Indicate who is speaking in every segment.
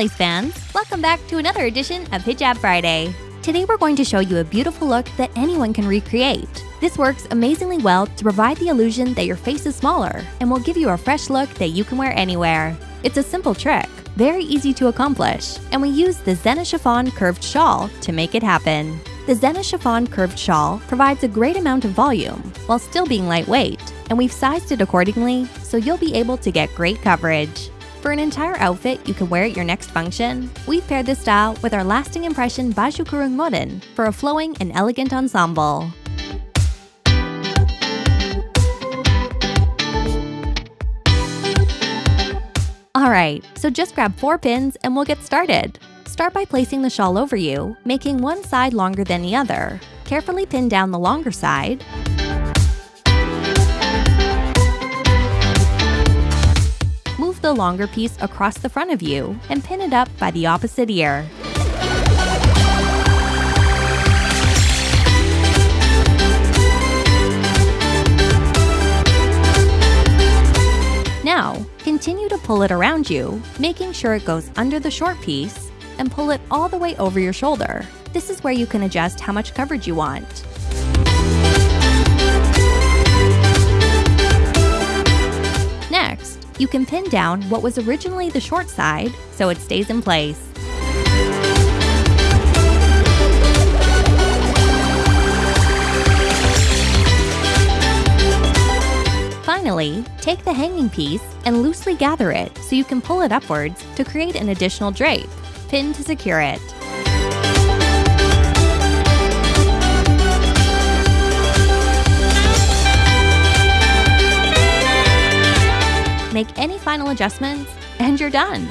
Speaker 1: lace fans! Welcome back to another edition of Hijab Friday. Today we're going to show you a beautiful look that anyone can recreate. This works amazingly well to provide the illusion that your face is smaller and will give you a fresh look that you can wear anywhere. It's a simple trick, very easy to accomplish, and we use the Zena Chiffon curved shawl to make it happen. The Zena Chiffon curved shawl provides a great amount of volume while still being lightweight, and we've sized it accordingly so you'll be able to get great coverage. For an entire outfit you can wear at your next function, we've paired this style with our lasting impression Baju Kurung Modern for a flowing and elegant ensemble. Alright, so just grab four pins and we'll get started. Start by placing the shawl over you, making one side longer than the other. Carefully pin down the longer side, the longer piece across the front of you and pin it up by the opposite ear. Now, continue to pull it around you, making sure it goes under the short piece, and pull it all the way over your shoulder. This is where you can adjust how much coverage you want. You can pin down what was originally the short side so it stays in place. Finally, take the hanging piece and loosely gather it so you can pull it upwards to create an additional drape. Pin to secure it. Final adjustments, and you're done.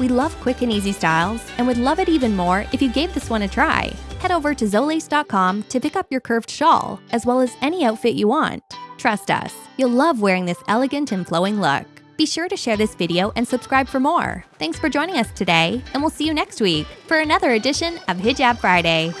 Speaker 1: We love quick and easy styles and would love it even more if you gave this one a try. Head over to Zolace.com to pick up your curved shawl, as well as any outfit you want. Trust us, you'll love wearing this elegant and flowing look. Be sure to share this video and subscribe for more. Thanks for joining us today, and we'll see you next week for another edition of Hijab Friday.